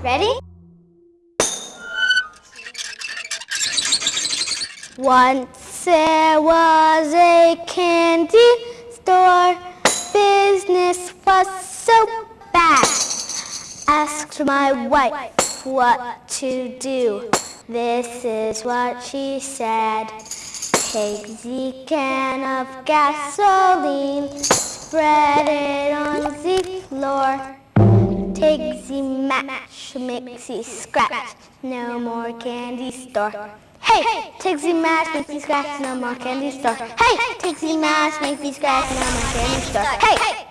Ready? Once there was a candy store, business was so bad. Asked my wife what to do. This is what she said. Take the can of gasoline, spread it on the floor. The match, mixy scratch, no more candy store. Hey, match, make the scratch, no more candy store. Hey, match, make the scratch, no more candy store. Hey.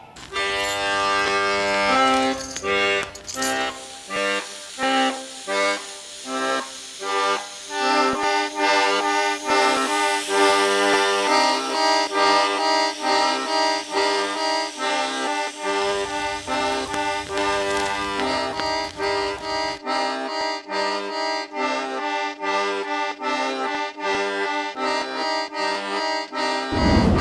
Yeah.